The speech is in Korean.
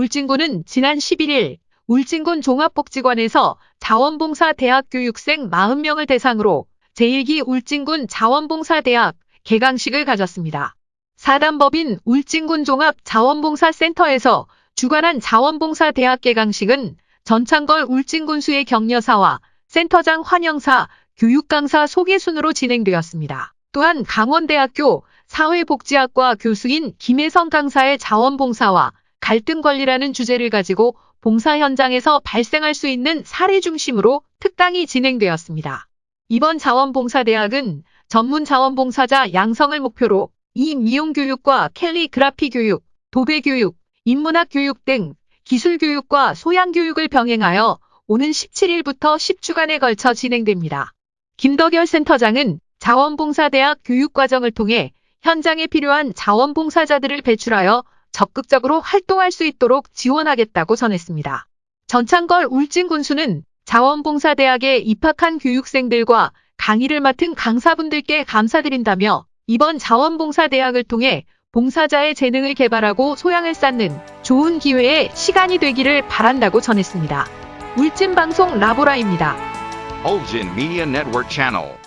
울진군은 지난 11일 울진군 종합복지관에서 자원봉사 대학 교육생 40명을 대상으로 제1기 울진군 자원봉사대학 개강식을 가졌습니다. 사단법인 울진군 종합자원봉사센터에서 주관한 자원봉사대학 개강식은 전창걸 울진군수의 격려사와 센터장 환영사, 교육강사 소개 순으로 진행되었습니다. 또한 강원대학교 사회복지학과 교수인 김혜성 강사의 자원봉사와 갈등관리라는 주제를 가지고 봉사 현장에서 발생할 수 있는 사례 중심으로 특강이 진행되었습니다. 이번 자원봉사대학은 전문 자원봉사자 양성을 목표로 이 미용 교육과 캘리그라피 교육, 도배 교육, 인문학 교육 등 기술 교육과 소양 교육을 병행하여 오는 17일부터 10주간에 걸쳐 진행됩니다. 김덕열 센터장은 자원봉사대학 교육과정을 통해 현장에 필요한 자원봉사자들을 배출하여 적극적으로 활동할 수 있도록 지원하겠다고 전했습니다. 전창걸 울진 군수는 자원봉사대학에 입학한 교육생들과 강의를 맡은 강사분들께 감사드린다며 이번 자원봉사대학을 통해 봉사자의 재능을 개발하고 소양을 쌓는 좋은 기회의 시간이 되기를 바란다고 전했습니다. 울진방송 라보라입니다. Ulgin Media Network Channel.